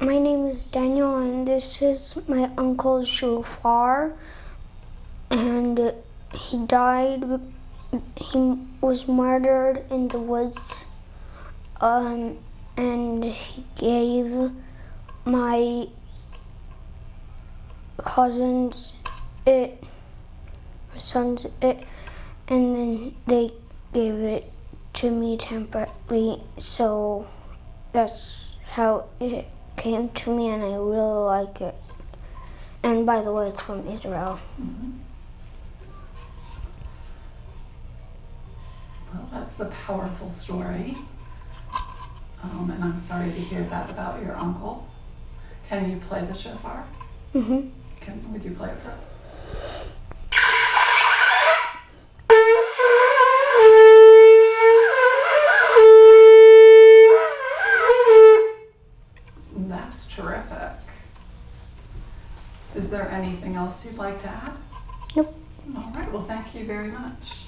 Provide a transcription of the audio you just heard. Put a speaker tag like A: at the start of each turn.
A: My name is Daniel, and this is my uncle Shofar. And he died. He was murdered in the woods. Um, and he gave my cousins it, my sons it, and then they gave it to me temporarily. So that's how it came to me, and I really like it. And by the way, it's from Israel.
B: Well, that's a powerful story. Um, and I'm sorry to hear that about your uncle. Can you play the shofar?
A: hmm
B: Can, would you play it for us? That's terrific. Is there anything else you'd like to add?
A: Nope.
B: All right, well, thank you very much.